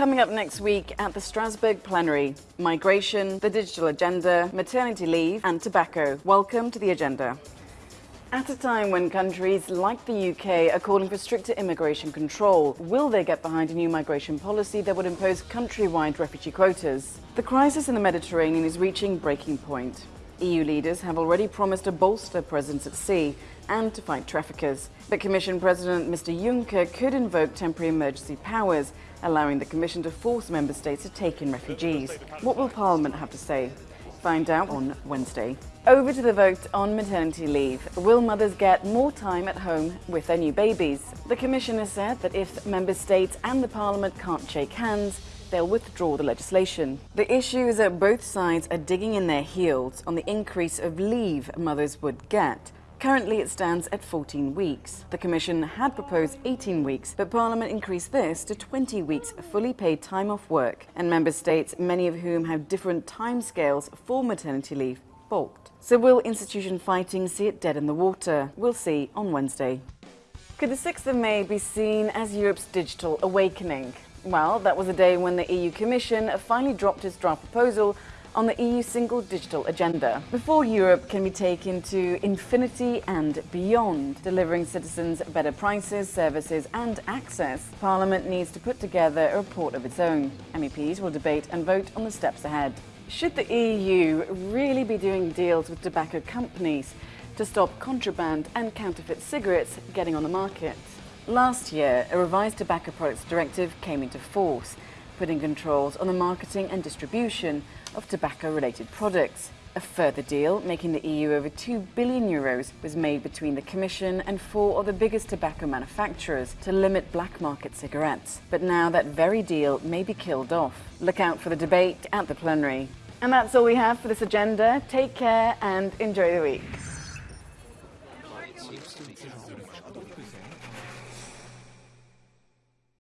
Coming up next week at the Strasbourg plenary, migration, the digital agenda, maternity leave and tobacco. Welcome to the agenda. At a time when countries like the UK are calling for stricter immigration control, will they get behind a new migration policy that would impose countrywide refugee quotas? The crisis in the Mediterranean is reaching breaking point. EU leaders have already promised to bolster presence at sea and to fight traffickers. But Commission President Mr Juncker could invoke temporary emergency powers, allowing the Commission to force Member States to take in refugees. What will Parliament have to say? Find out on Wednesday. Over to the vote on maternity leave. Will mothers get more time at home with their new babies? The Commission has said that if Member States and the Parliament can't shake hands, they'll withdraw the legislation. The issue is that both sides are digging in their heels on the increase of leave mothers would get. Currently it stands at 14 weeks. The Commission had proposed 18 weeks, but Parliament increased this to 20 weeks fully paid time off work, and Member States, many of whom have different timescales for maternity leave, balked. So will institution fighting see it dead in the water? We'll see on Wednesday. Could the 6th of May be seen as Europe's digital awakening? Well, that was a day when the EU Commission finally dropped its draft proposal on the EU single digital agenda. Before Europe can be taken to infinity and beyond, delivering citizens better prices, services and access, Parliament needs to put together a report of its own. MEPs will debate and vote on the steps ahead. Should the EU really be doing deals with tobacco companies to stop contraband and counterfeit cigarettes getting on the market? Last year, a revised tobacco products directive came into force, putting controls on the marketing and distribution of tobacco-related products. A further deal, making the EU over 2 billion euros, was made between the Commission and four of the biggest tobacco manufacturers to limit black market cigarettes. But now that very deal may be killed off. Look out for the debate at the plenary. And that's all we have for this agenda. Take care and enjoy the week.